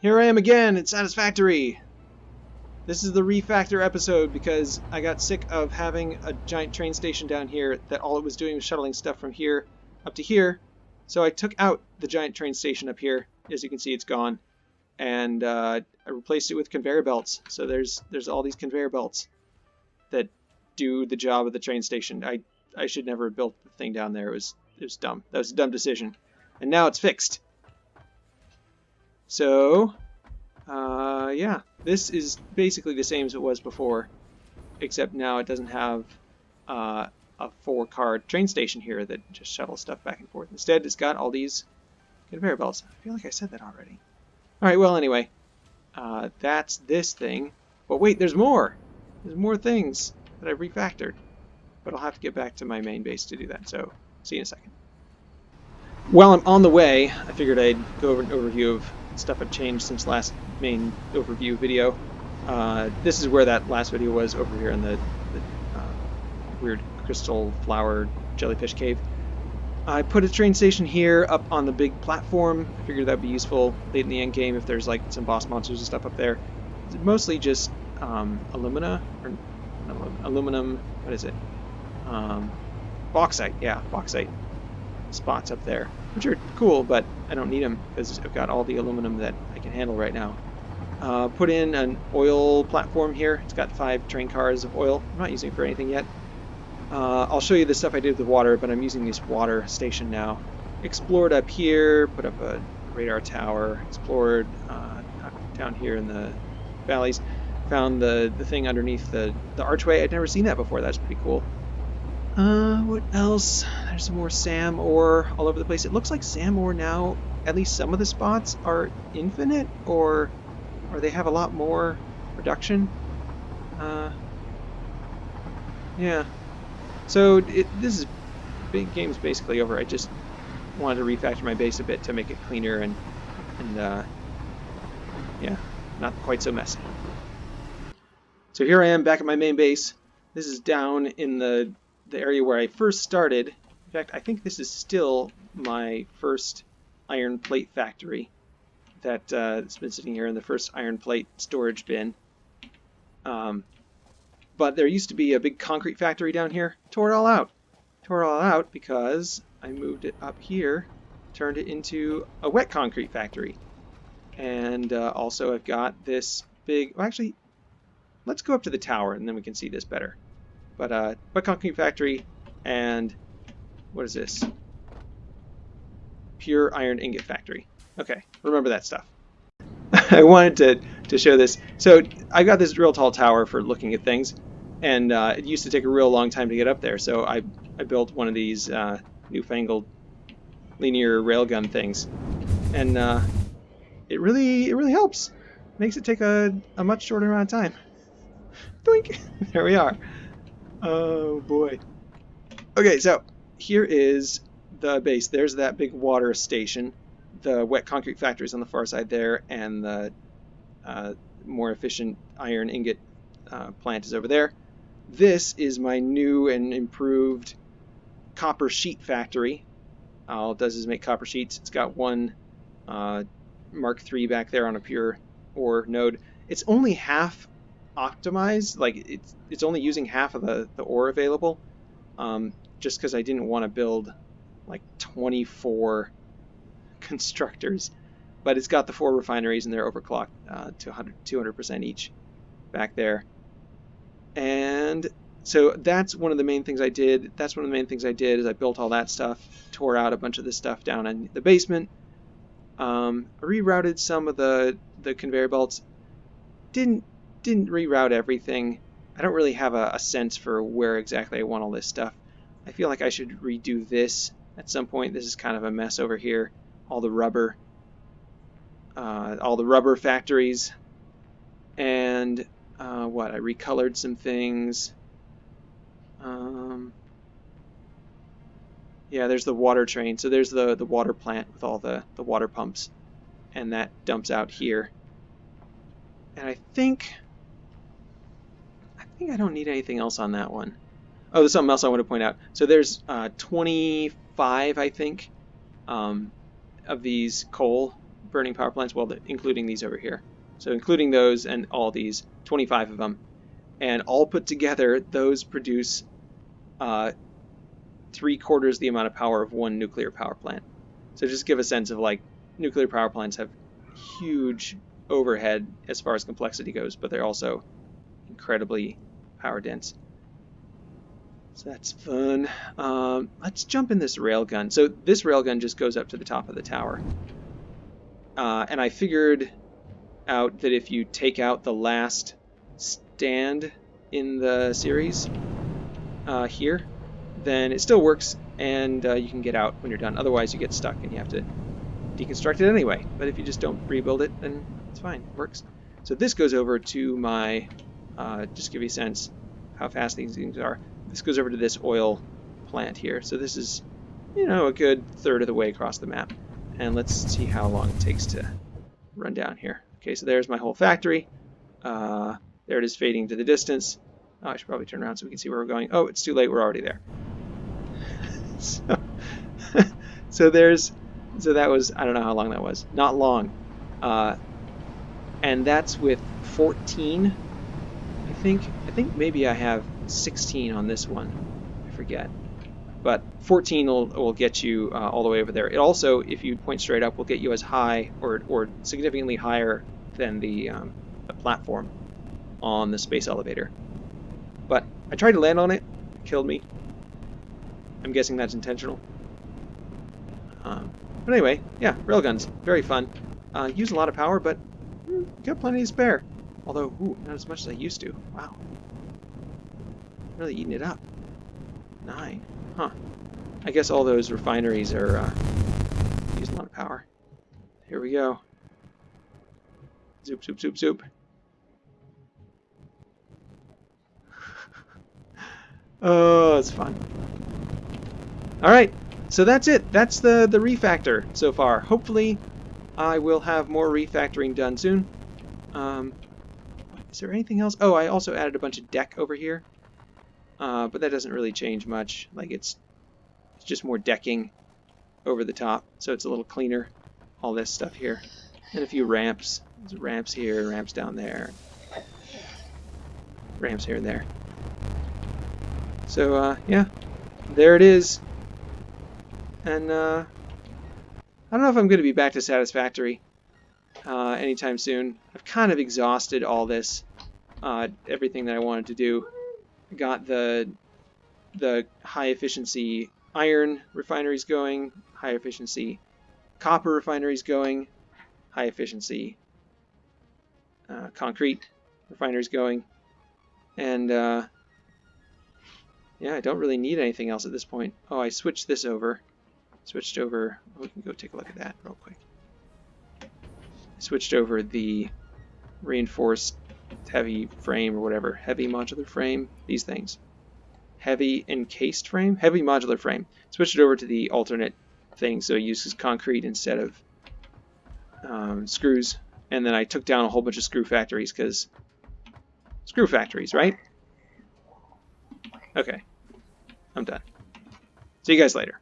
Here I am again at Satisfactory. This is the refactor episode because I got sick of having a giant train station down here that all it was doing was shuttling stuff from here up to here. So I took out the giant train station up here. As you can see, it's gone. And uh, I replaced it with conveyor belts. So there's there's all these conveyor belts that do the job of the train station. I I should never have built the thing down there. It was it was dumb. That was a dumb decision. And now it's fixed. So, uh, yeah, this is basically the same as it was before, except now it doesn't have uh, a four-car train station here that just shuttles stuff back and forth. Instead, it's got all these conveyor belts. I feel like I said that already. All right, well, anyway, uh, that's this thing. But wait, there's more. There's more things that I've refactored. But I'll have to get back to my main base to do that, so see you in a second. While I'm on the way, I figured I'd go over an overview of stuff I've changed since last main overview video. Uh, this is where that last video was over here in the, the uh, weird crystal flower jellyfish cave. I put a train station here up on the big platform. I figured that'd be useful late in the end game if there's like some boss monsters and stuff up there. It's mostly just um, alumina or aluminum. What is it? Um, bauxite. Yeah, bauxite spots up there, which are cool, but I don't need them because I've got all the aluminum that I can handle right now. Uh, put in an oil platform here. It's got five train cars of oil. I'm not using it for anything yet. Uh, I'll show you the stuff I did with the water, but I'm using this water station now. Explored up here, put up a radar tower, explored uh, down here in the valleys, found the, the thing underneath the, the archway. I'd never seen that before. That's pretty cool. Uh, what else? There's more SAM ore all over the place. It looks like SAM ore now, at least some of the spots are infinite, or or they have a lot more production. Uh, yeah. So it, this is big game's basically over. I just wanted to refactor my base a bit to make it cleaner and and uh, yeah, not quite so messy. So here I am back at my main base. This is down in the the area where I first started. In fact, I think this is still my first iron plate factory that uh, has been sitting here in the first iron plate storage bin. Um, but there used to be a big concrete factory down here. Tore it all out. Tore it all out because I moved it up here, turned it into a wet concrete factory. And uh, also I've got this big, well actually, let's go up to the tower and then we can see this better. But uh, Wet Factory and what is this? Pure Iron Ingot Factory. Okay, remember that stuff. I wanted to, to show this. So I got this real tall tower for looking at things, and uh, it used to take a real long time to get up there. So I, I built one of these uh, newfangled linear railgun things, and uh, it really it really helps. Makes it take a, a much shorter amount of time. Doink! There we are. Oh boy. Okay, so here is the base. There's that big water station. The wet concrete factory is on the far side there, and the uh, more efficient iron ingot uh, plant is over there. This is my new and improved copper sheet factory. All it does is make copper sheets. It's got one uh, Mark III back there on a pure ore node. It's only half optimized. Like it's it's only using half of the the ore available, um, just because I didn't want to build like 24 constructors. But it's got the four refineries and they're overclocked uh, to 100 200% each back there. And so that's one of the main things I did. That's one of the main things I did is I built all that stuff, tore out a bunch of this stuff down in the basement, um, rerouted some of the the conveyor belts. Didn't didn't reroute everything. I don't really have a, a, sense for where exactly I want all this stuff. I feel like I should redo this at some point. This is kind of a mess over here. All the rubber, uh, all the rubber factories, and uh, what? I recolored some things. Um, yeah, there's the water train. So there's the, the water plant with all the, the water pumps. And that dumps out here. And I think think I don't need anything else on that one. Oh, there's something else I want to point out. So there's uh, 25, I think, um, of these coal burning power plants, well, including these over here. So including those and all these, 25 of them. And all put together, those produce uh, three quarters the amount of power of one nuclear power plant. So just give a sense of like nuclear power plants have huge overhead as far as complexity goes, but they're also incredibly power dense. So that's fun. Um, let's jump in this railgun. So this railgun just goes up to the top of the tower. Uh, and I figured out that if you take out the last stand in the series uh, here, then it still works and uh, you can get out when you're done. Otherwise you get stuck and you have to deconstruct it anyway. But if you just don't rebuild it, then it's fine. It works. So this goes over to my, uh, just give you a sense how fast these things are. This goes over to this oil plant here. So this is, you know, a good third of the way across the map. And let's see how long it takes to run down here. Okay, so there's my whole factory. Uh, there it is fading to the distance. Oh, I should probably turn around so we can see where we're going. Oh, it's too late. We're already there. so, so there's, so that was, I don't know how long that was. Not long. Uh, and that's with 14, I think. I think maybe I have 16 on this one. I forget. But 14 will, will get you uh, all the way over there. It also, if you point straight up, will get you as high or, or significantly higher than the, um, the platform on the space elevator. But I tried to land on it, it killed me. I'm guessing that's intentional. Um, but anyway, yeah, railguns, very fun. Uh, use a lot of power, but mm, got plenty to spare. Although, ooh, not as much as I used to. Wow. Really eating it up. Nine. Huh. I guess all those refineries are uh, using a lot of power. Here we go. Zoop, zoop, zoop, zoop. oh, it's fun. All right, so that's it. That's the, the refactor so far. Hopefully, I will have more refactoring done soon. Um, is there anything else? Oh, I also added a bunch of deck over here. Uh, but that doesn't really change much. Like it's, it's just more decking over the top, so it's a little cleaner. All this stuff here, and a few ramps. There's ramps here, ramps down there, ramps here and there. So uh, yeah, there it is. And uh, I don't know if I'm going to be back to Satisfactory uh, anytime soon. I've kind of exhausted all this, uh, everything that I wanted to do got the the high efficiency iron refineries going, high efficiency copper refineries going, high efficiency uh, concrete refineries going, and uh, yeah, I don't really need anything else at this point. Oh, I switched this over. Switched over. We can go take a look at that real quick. switched over the reinforced heavy frame or whatever, heavy modular frame, these things. Heavy encased frame, heavy modular frame. Switch it over to the alternate thing, so it uses concrete instead of um, screws. And then I took down a whole bunch of screw factories because screw factories, right? Okay, I'm done. See you guys later.